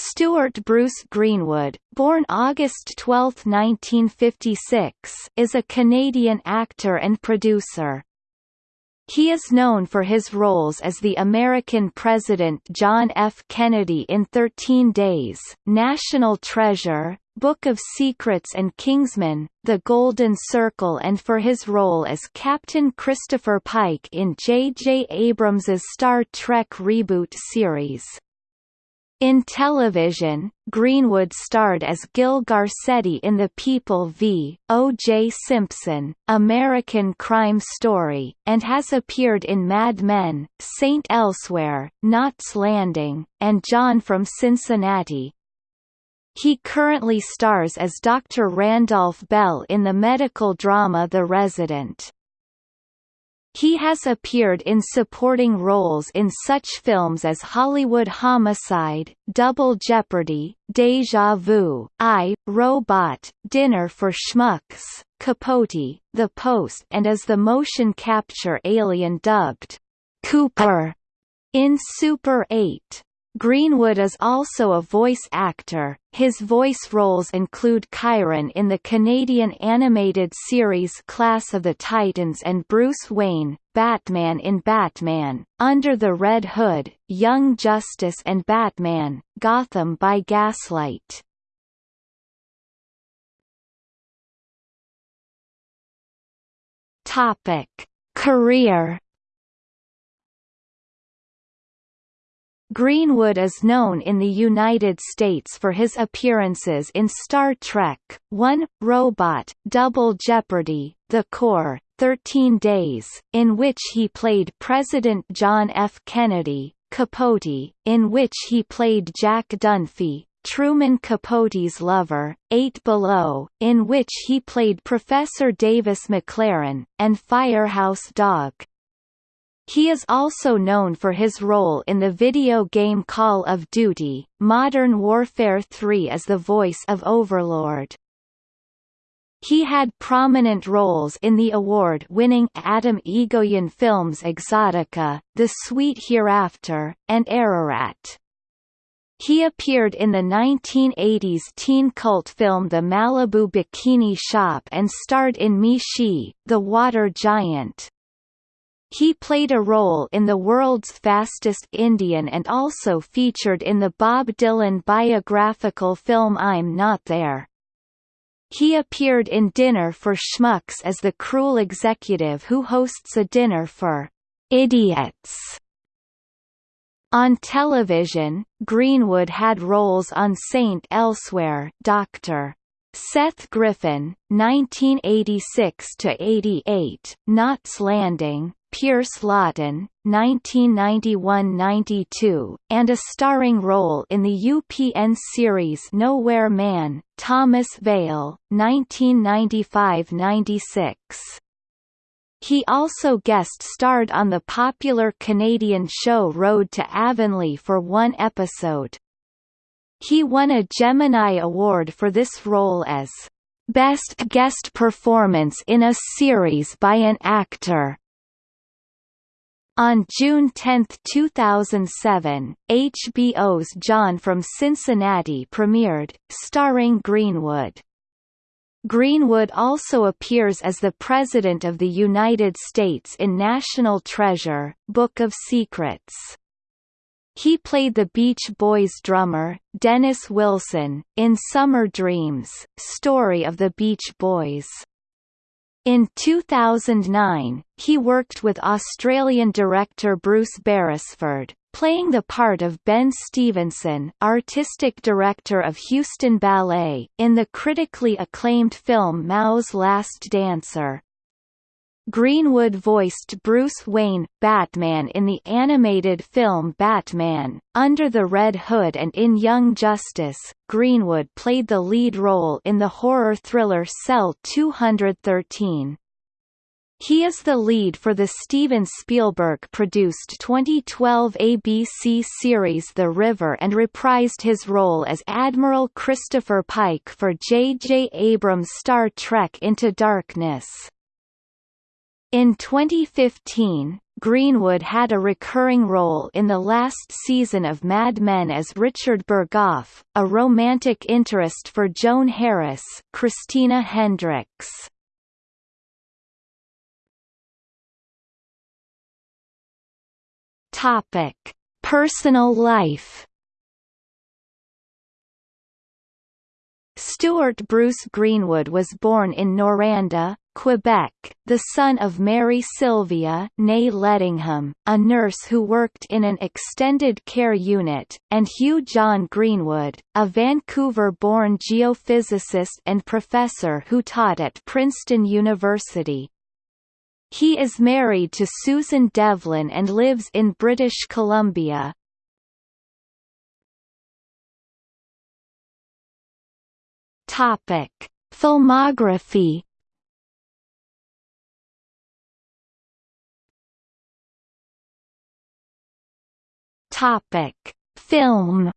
Stuart Bruce Greenwood, born August 12, 1956, is a Canadian actor and producer. He is known for his roles as the American President John F. Kennedy in Thirteen Days, National Treasure, Book of Secrets and Kingsman, The Golden Circle and for his role as Captain Christopher Pike in J. J. Abrams's Star Trek reboot series. In television, Greenwood starred as Gil Garcetti in The People v. O.J. Simpson, American Crime Story, and has appeared in Mad Men, Saint Elsewhere, Knots Landing, and John from Cincinnati. He currently stars as Dr. Randolph Bell in the medical drama The Resident. He has appeared in supporting roles in such films as Hollywood Homicide, Double Jeopardy, Deja Vu, I, Robot, Dinner for Schmucks, Capote, The Post and as the motion capture alien dubbed Cooper in Super 8. Greenwood is also a voice actor, his voice roles include Chiron in the Canadian animated series Class of the Titans and Bruce Wayne, Batman in Batman, Under the Red Hood, Young Justice and Batman, Gotham by Gaslight. Topic. Career Greenwood is known in the United States for his appearances in Star Trek, 1, Robot, Double Jeopardy, The Core, 13 Days, in which he played President John F. Kennedy, Capote, in which he played Jack Dunphy, Truman Capote's lover, Eight Below, in which he played Professor Davis McLaren, and Firehouse Dog. He is also known for his role in the video game Call of Duty, Modern Warfare 3 as the voice of Overlord. He had prominent roles in the award-winning Atom Egoyan films Exotica, The Sweet Hereafter, and Ararat. He appeared in the 1980s teen cult film The Malibu Bikini Shop and starred in Mee-Shee, The Water Giant. He played a role in The World's Fastest Indian and also featured in the Bob Dylan biographical film I'm Not There. He appeared in Dinner for Schmucks as the cruel executive who hosts a dinner for idiots. On television, Greenwood had roles on Saint Elsewhere, Dr. Seth Griffin, 1986–88, Knots Landing, Pierce Lawton, 1991–92, and a starring role in the UPN series Nowhere Man, Thomas Veil, 1995–96. He also guest-starred on the popular Canadian show Road to Avonlea for one episode. He won a Gemini Award for this role as Best Guest Performance in a Series by an Actor. On June 10, 2007, HBO's John from Cincinnati premiered, starring Greenwood. Greenwood also appears as the President of the United States in National Treasure, Book of Secrets. He played the Beach Boys drummer, Dennis Wilson, in Summer Dreams, Story of the Beach Boys. In 2009, he worked with Australian director Bruce Beresford, playing the part of Ben Stevenson artistic director of Houston Ballet, in the critically acclaimed film Mao's Last Dancer. Greenwood voiced Bruce Wayne, Batman in the animated film Batman, Under the Red Hood and in Young Justice. Greenwood played the lead role in the horror thriller Cell 213. He is the lead for the Steven Spielberg-produced 2012 ABC series The River and reprised his role as Admiral Christopher Pike for J.J. Abrams' Star Trek Into Darkness. In 2015, Greenwood had a recurring role in the last season of Mad Men as Richard Burghoff, a romantic interest for Joan Harris Christina Hendricks. Topic: Personal life. Stuart Bruce Greenwood was born in Noranda, Quebec, the son of Mary Sylvia née Ledingham, a nurse who worked in an extended care unit, and Hugh John Greenwood, a Vancouver-born geophysicist and professor who taught at Princeton University. He is married to Susan Devlin and lives in British Columbia. Topic: Filmography. Topic: Film.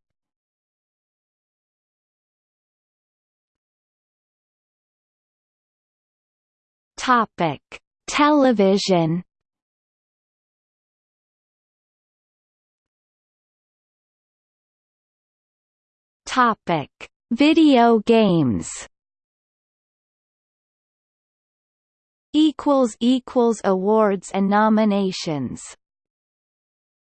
Topic: Television Topic: Video games. Equals equals awards and nominations.